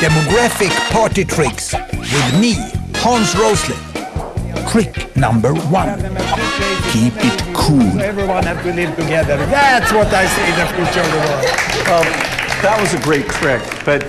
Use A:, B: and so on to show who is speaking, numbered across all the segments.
A: Demographic party tricks with me, Hans Rosling. Trick number one. Keep it cool.
B: Everyone have to live together. That's what I see the future of the world.
C: Well, that was a great trick, but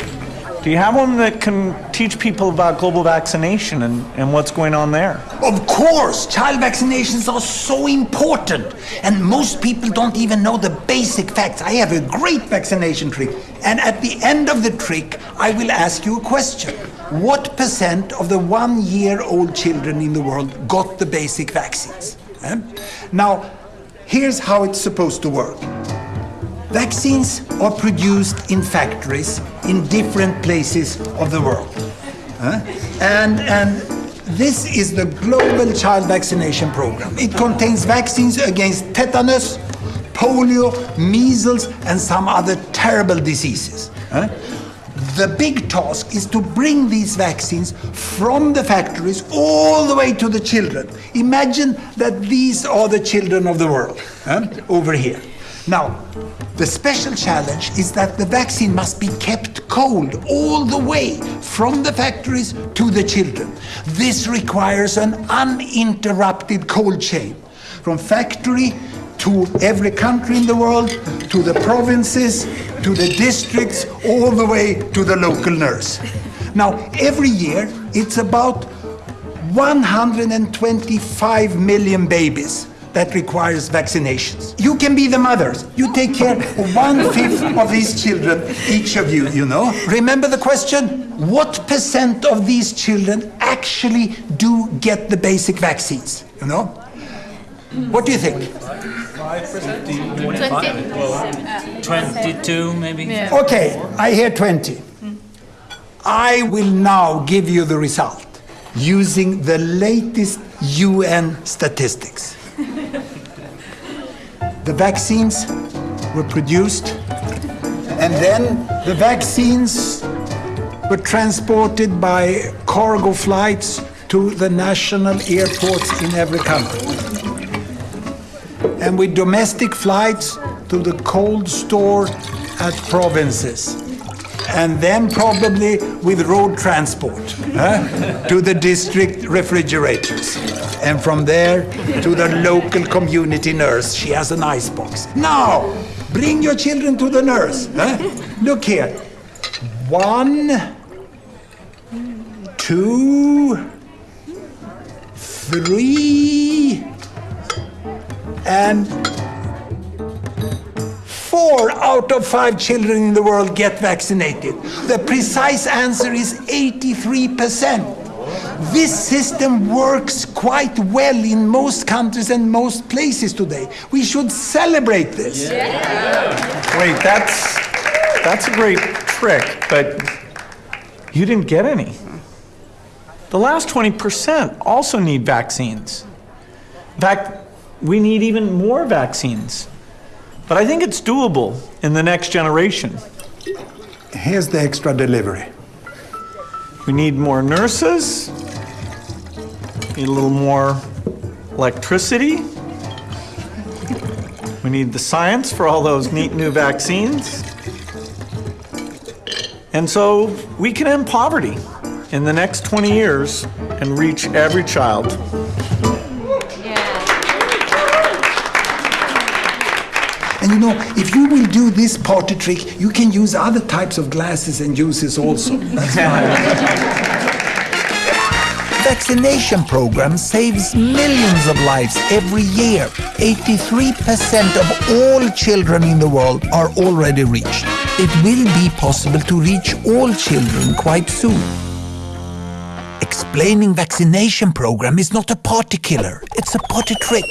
C: do you have one that can teach people about global vaccination and, and what's going on there?
A: Of course, child vaccinations are so important, and most people don't even know the basic facts. I have a great vaccination trick, and at the end of the trick, I will ask you a question. What percent of the one year old children in the world got the basic vaccines? Eh? Now, here's how it's supposed to work. Vaccines are produced in factories in different places of the world. Huh? And, and this is the Global Child Vaccination Program. It contains vaccines against tetanus, polio, measles, and some other terrible diseases. Huh? The big task is to bring these vaccines from the factories all the way to the children. Imagine that these are the children of the world huh? over here. Now, the special challenge is that the vaccine must be kept cold all the way from the factories to the children. This requires an uninterrupted cold chain from factory to every country in the world, to the provinces, to the districts, all the way to the local nurse. Now, every year, it's about 125 million babies that requires vaccinations. You can be the mothers. You take care of one-fifth of these children, each of you, you know. Remember the question? What percent of these children actually do get the basic vaccines, you know? What do you think?
D: 22 maybe?
A: Okay, I hear 20. I will now give you the result using the latest UN statistics. The vaccines were produced, and then the vaccines were transported by cargo flights to the national airports in every country. And with domestic flights to the cold store at provinces. And then probably with road transport huh, to the district refrigerators. And from there to the local community nurse. She has an ice box. Now, bring your children to the nurse. huh? Look here. One, two, three, and four out of five children in the world get vaccinated. The precise answer is 83%. This system works quite well in most countries and most places today. We should celebrate this.
C: Wait, that's, that's a great trick, but you didn't get any. The last 20% also need vaccines. In fact, we need even more vaccines. But I think it's doable in the next generation.
A: Here's the extra delivery.
C: We need more nurses, need a little more electricity. We need the science for all those neat new vaccines. And so we can end poverty in the next 20 years and reach every child.
A: And you know, if you will do this party trick, you can use other types of glasses and juices also. That's fine. Vaccination program saves millions of lives every year. 83% of all children in the world are already reached. It will be possible to reach all children quite soon. Explaining vaccination program is not a party killer, it's a party trick.